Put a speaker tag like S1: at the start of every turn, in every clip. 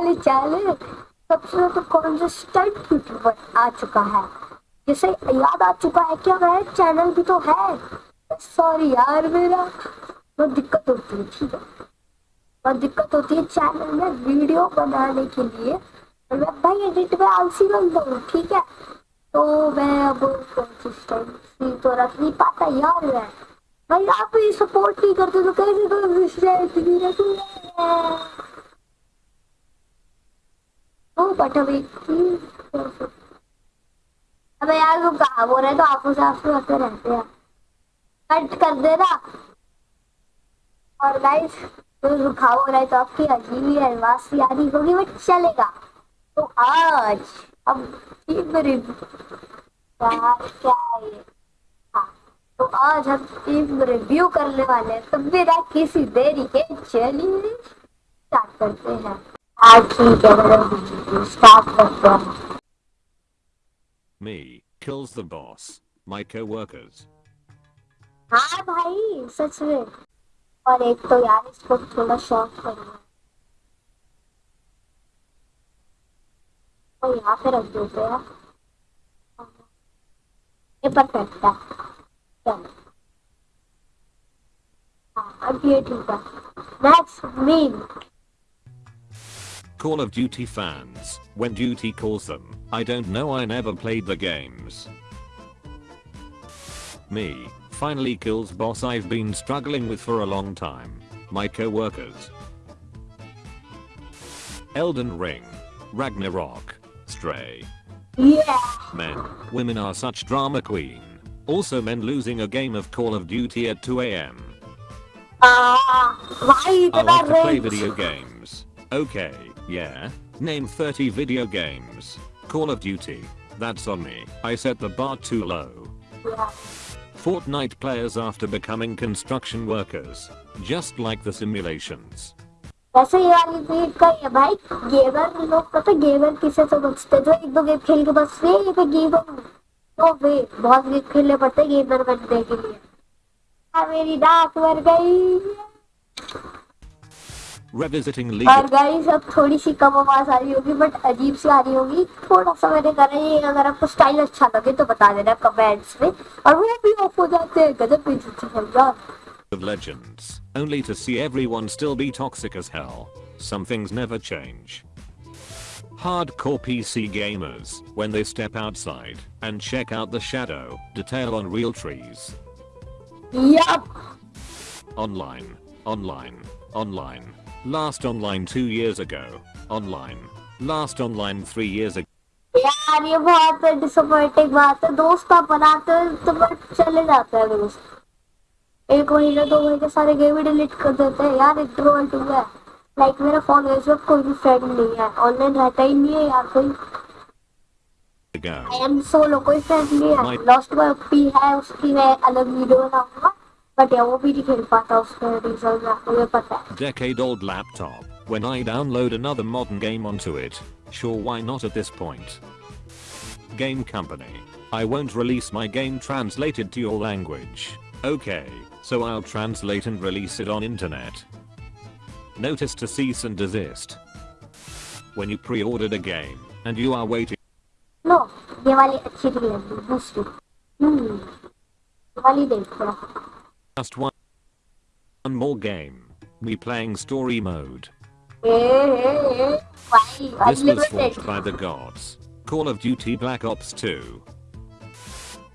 S1: चल चल सबसे ज़्यादा कॉन्सिस्टेंट यूट्यूबर आ चुका है। जिसे याद आ चुका है क्या मैं चैनल भी तो है। सॉरी यार मेरा, बहुत दिक्कत होती है, ठीक है। बहुत दिक्कत होती है चैनल में वीडियो बनाने के लिए। मैं भाई एडिट में आलसी बनता हूँ, ठीक है। तो मैं अब कंसिस्टेंसी तो रख नहीं पाता यार मैं। भाई आप भी सपोर्ट नहीं करते तो कैसे कंसिस्टेंसी रखूँगा? ओ बट अभी अबे यार तुम कहाँ बोल रहे तो आपस से आपसे होते रहते हैं। कट कर देना और गाइस तो रुखा हो रहा है तो आपकी अजीब ही एडवांस यारी होगी बट चलेगा। तो आज अब क्या क्या है? ये हाँ तो आज हम टीम रिव्यू करने वाले हैं। तो बिना किसी देरी के चलिए स्टार्ट करते हैं। हाँ ठीक है मैडम स्टार्ट करते हैं
S2: Me kills the boss. My co-workers.
S1: हाँ भाई सच में और एक तो यार इसको थोड़ा शॉर्ट करूँगा तो यहाँ पे रख देते हैं ये परफेक्ट है चलो हाँ अब ये ठीक है next meme
S2: Call of Duty fans, when duty calls them, I don't know I never played the games. Me, finally kills boss I've been struggling with for a long time. My co-workers. Elden Ring. Ragnarok. Stray.
S1: Yeah.
S2: Men, women are such drama queen. Also men losing a game of Call of Duty at 2am.
S1: Uh,
S2: I like to play video games. Okay. yeah. Name 30 video games. Call of Duty. That's on me. I set the bar too low.
S1: Yeah.
S2: Fortnite players after becoming construction workers. Just like the simulations.
S1: वैसे ये वाली भीड़ का ही है भाई gamer लोग पता gamer किसे समझते हैं? जो एक दो गेम खेल के बस वे ये गेमर हूँ तो वे बहुत गेम खेलने पड़ते हैं गेमर बनने के लिए हाँ, मेरी डाक मर गई
S2: Revisiting
S1: और
S2: League
S1: गाइस अब थोड़ी सी कम आवाज आ रही होगी बट अजीब सी आ रही होगी थोड़ा सा मैंने करा ये अगर आपको स्टाइल अच्छा लगे तो बता देना कमेंट्स में और वो भी ऑफ हो जाते हैं गजब बेइज्जती है यार
S2: of Legends. Only to see everyone still be toxic as hell. Some things never change. Hardcore PC gamers, when they step outside and check out the shadow detail on real trees.
S1: Yup
S2: Online, online, online. Last online 2 years ago. Online. Last online 3 years ago.
S1: यार ये बहुत disappointing बात है दोस्त आप बनाते हैं तो बट चले जाते हैं दोस्त एक महीने दो महीने सारे गेम ही डिलीट कर देते हैं यार इंट्रोवर्ट हुआ है लाइक मेरा फोन है इसमें कोई भी फ्रेंड नहीं है ऑनलाइन रहता ही नहीं है यार कोई
S2: ago.
S1: आई एम सोलो कोई फ्रेंड नहीं है
S2: My-
S1: लॉस्ट बाय पी है उसकी मैं अलग वीडियो बनाऊंगा बट यार वो भी नहीं खेल पाता उसका रीजन मुझे पता है
S2: Decade old laptop. When I download another modern game onto it, sure why not at this point. Game company. I won't release my game translated to your language. Okay, so I'll translate and release it on internet. Notice to cease and desist. When you pre-ordered a game, and you are waiting
S1: लो ये वाली अच्छी नहीं लगी दूसरी हम्म ये वाली देख थोड़ा
S2: just one, one more game. Me playing story mode. this was forged by the gods. Call of Duty Black Ops 2.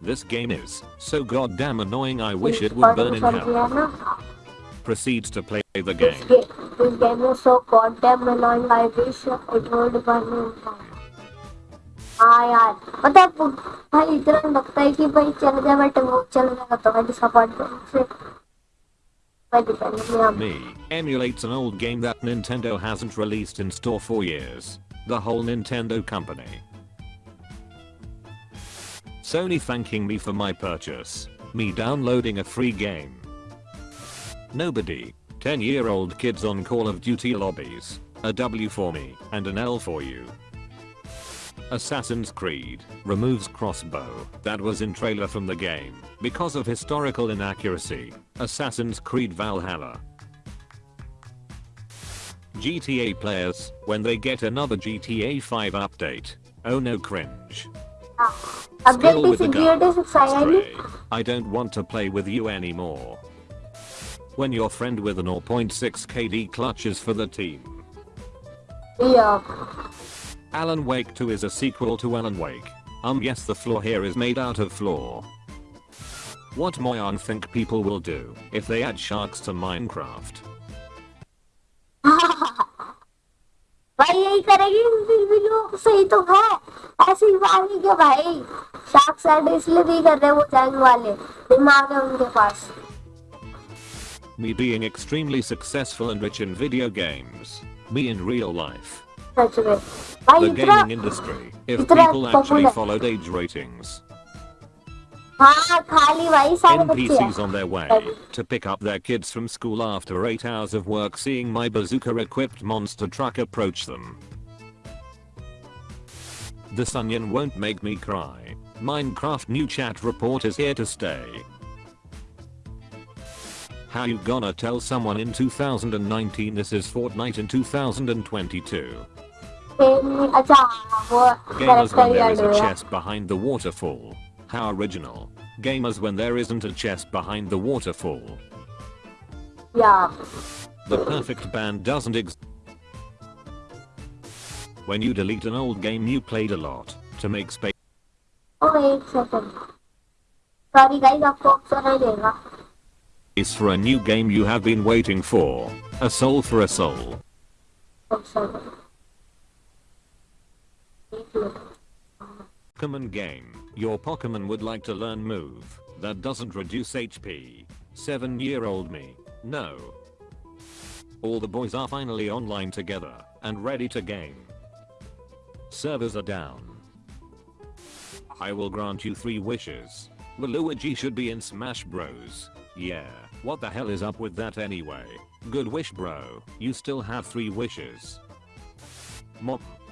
S2: This game is so goddamn annoying I wish it would burn in hell. Proceeds to play the game.
S1: This, game is so goddamn annoying I wish it would burn in hell. हाँ यार मतलब भाई इतना लगता है कि भाई चल जाए बट वो चल जाएगा तो मैं डिसअपॉइंटमेंट से मैं डिपेंड नहीं हम
S2: Me emulates an old game that Nintendo hasn't released in store for years. The whole Nintendo company. Sony thanking me for my purchase. Me downloading a free game. Nobody. 10 year old kids on Call of Duty lobbies. A W for me and an L for you. Assassin's Creed removes crossbow that was in trailer from the game because of historical inaccuracy. Assassin's Creed Valhalla. GTA players when they get another GTA 5 update. Oh no cringe. Skill with the gun. Spray. I don't want to play with you anymore. When your friend with an 0.6 KD clutches for the team.
S1: Yeah.
S2: Alan Wake 2 is a sequel to Alan Wake. Um yes the floor here is made out of floor. What Mojang think people will do if they add sharks to Minecraft?
S1: भाई यही करेगी video सही तो है ऐसी वाली क्या भाई शार्क साइड इसलिए भी कर रहे वो जंग वाले दिमाग है उनके पास
S2: Me being extremely successful and rich in video games. Me in real life. The gaming industry, if people actually followed age ratings. NPCs on their way to pick up their kids from school after 8 hours of work seeing my bazooka-equipped monster truck approach them. This onion won't make me cry. Minecraft new chat report is here to stay. How you gonna tell someone in 2019 this is Fortnite in 2022?
S1: फिर- अच्छा हाँ, वो
S2: Gamers when
S1: character
S2: there
S1: याद
S2: is a
S1: हुआ
S2: chest behind the waterfall. How original. Gamers when there isn't a chest behind the waterfall.
S1: या
S2: The perfect band doesn't exist. When you delete an old game you played a lot to make space
S1: ओ एक second sorry guys आपको option नहीं देगा
S2: for a new game you have been waiting for. A soul for a soul.
S1: Option एक minute
S2: Pokemon game. Your Pokemon would like to learn move that doesn't reduce HP. 7 year old me. No. All the boys are finally online together and ready to game. Servers are down. I will grant you three wishes. Waluigi should be in Smash Bros. Yeah, what the hell is up with that anyway? Good wish bro, you still have three wishes. Mom,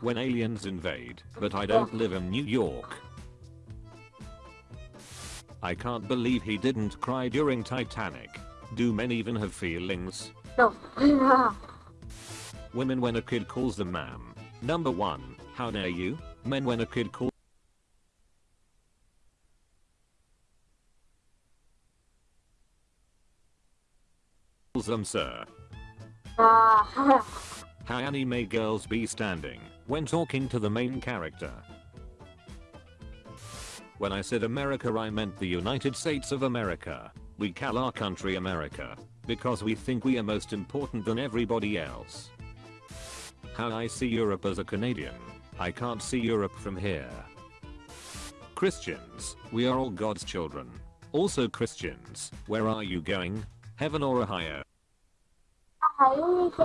S2: When aliens invade, but I don't live in New York. I can't believe he didn't cry during Titanic. Do men even have feelings?
S1: No
S2: Women when a kid calls them ma'am. Number 1. How dare you? Men when a kid calls them sir.
S1: हाँ ah.
S2: How anime girls be standing when talking to the main character. When I said America I meant the United States of America. We call our country America. Because we think we are most important than everybody else. How I see Europe as a Canadian. I can't see Europe from here. Christians, we are all God's children. Also Christians, where are you going? Heaven or Ohio?
S1: Ohio is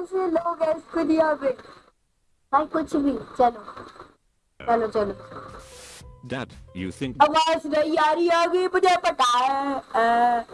S1: ऐसे लोग इस दुनिया में भाई कुछ भी चलो चलो चलो
S2: Dad, you think?
S1: I was the Yari Yogi, but I put Uh,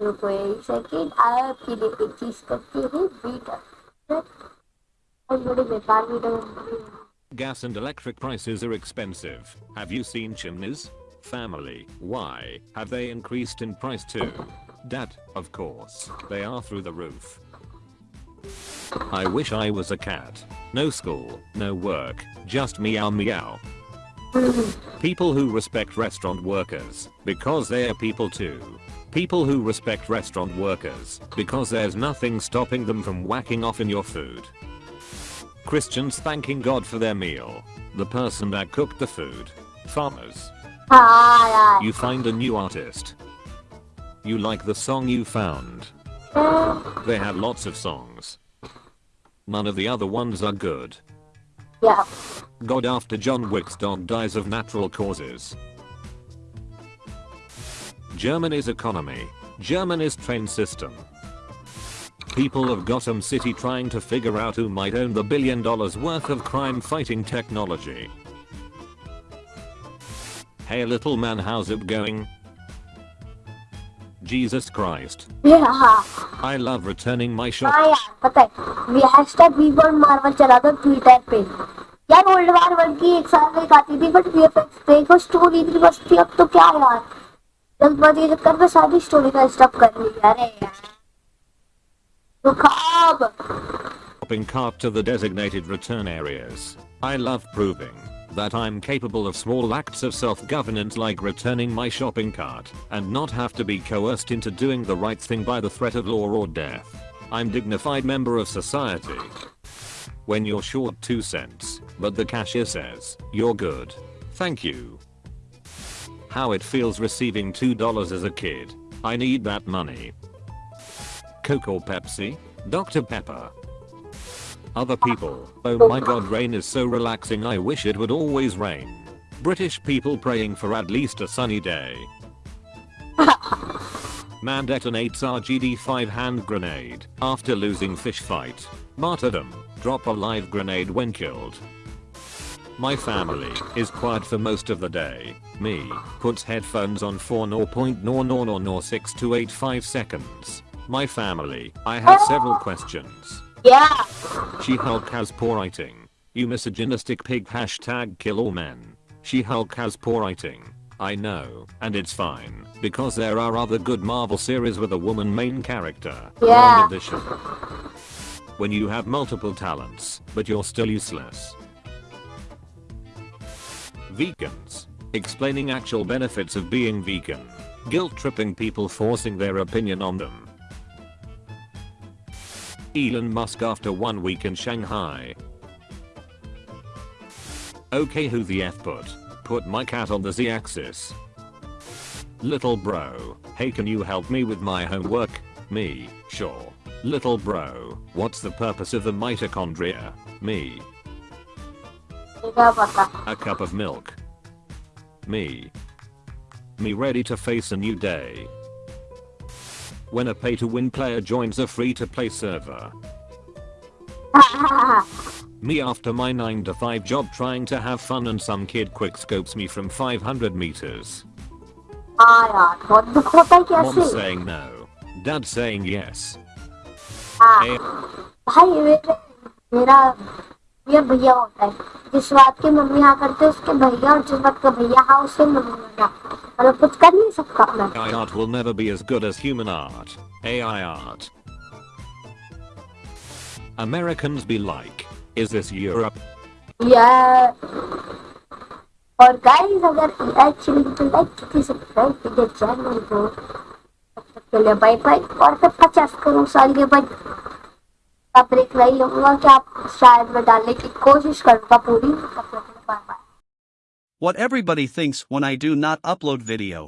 S1: wait a second. I'll it is
S2: Gas and electric prices are expensive. Have you seen chimneys? Family, why have they increased in price too? Dad, of course, they are through the roof. I wish I was a cat. No school, no work, just meow meow. People who respect restaurant workers, because they are people too. People who respect restaurant workers, because there's nothing stopping them from whacking off in your food. Christians thanking God for their meal. The person that cooked the food. Farmers. You find a new artist. You like the song you found. They have lots of songs. None of the other ones are good.
S1: Yeah.
S2: God after John Wick's dog dies of natural causes. Germany's economy. Germany's train system. People of Gotham City trying to figure out who might own the billion dollars worth of crime fighting technology. Hey little man how's it going? Jesus Christ.
S1: हाँ
S2: I love returning my shop.
S1: हाँ यार पता है we hashtag we world Marvel चला दो Twitter पे यार world war world की एक साल में एक आती थी बट वीएफएक्स देखो स्टोरी इतनी बस थी अब तो क्या यार जल्दबाजी के चक्कर में सारी स्टोरी का स्टॉप कर ली अरे यार रुखाब
S2: shopping cart to the designated return areas. I love proving that I'm capable of small acts of self-governance like returning my shopping cart and not have to be coerced into doing the right thing by the threat of law or death. I'm dignified member of society. When you're short 2 cents, but the cashier says, you're good. Thank you. How it feels receiving $2 as a kid. I need that money. Coke or Pepsi? Dr. Pepper. Other people. Oh my god rain is so relaxing I wish it would always rain. British people praying for at least a sunny day. Man detonates RGD-5 hand grenade after losing fish fight. Martyrdom. Drop a live grenade when killed. My family is quiet for most of the day. Me puts headphones on for 0.00006 to 85 seconds. My family. I have several questions.
S1: Yeah
S2: She-Hulk has poor writing. You misogynistic pig hashtag kill all men. She-Hulk has poor writing. I know, and it's fine, because there are other good Marvel series with a woman main character.
S1: Yeah.
S2: When you have multiple talents, but you're still useless. Vegans. Explaining actual benefits of being vegan. Guilt tripping people forcing their opinion on them. Elon Musk after one week in Shanghai. Okay who the F put? Put my cat on the Z axis. Little bro, hey can you help me with my homework? Me, sure. Little bro, what's the purpose of the mitochondria? Me. A cup of milk. Me. Me ready to face a new day when a pay-to-win player joins a free-to-play server. me after my 9 to 5 job trying to have fun and some kid quick scopes me from 500 meters. Mom saying no. Dad saying yes.
S1: Eh.
S2: hey.
S1: भाई मेरे मेरा ये भैया होता है जिस बात की मम्मी हाँ करते उसके भैया और जिस बात का भैया हाँ उससे मम्मी मना मतलब कुछ कर नहीं सकता मैं
S2: AI art will never be as good as human art. AI art. Americans be like, is this Europe?
S1: या और गाइस अगर एक्चुअली तो लाइक कीजिए सब्सक्राइब कीजिए चैनल को तब तक के लिए बाय बाय और फिर पचास करोड़ साल के बाद आप देख रही होगा कि आप शायद मैं डालने की कोशिश करूंगा पूरी तब तक के लिए bye bye
S3: What everybody thinks when I do not upload video.